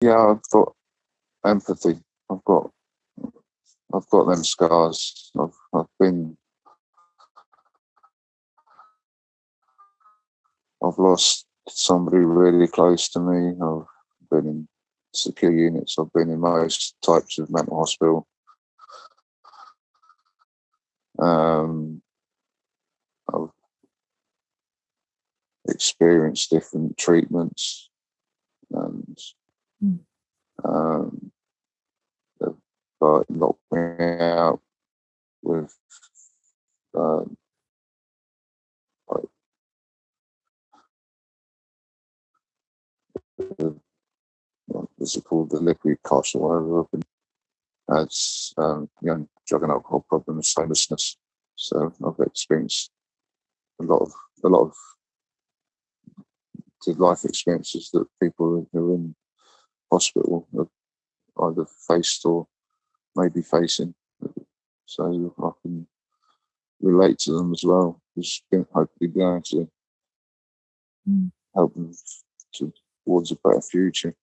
yeah, I've got empathy. I've got I've got them scars. I've I've been I've lost somebody really close to me. I've been in secure units. I've been in most types of mental hospital. Um, I've experienced different treatments. Um, they've like, knocked me out with um, like the, what's it called, the liquid cosh or whatever. Been, had um, young drug and alcohol problems, homelessness. So I've experienced a lot of a lot of life experiences that people who are in hospital have either faced or maybe facing. So I can relate to them as well. Just hopefully be able to mm. help them to, towards a better future.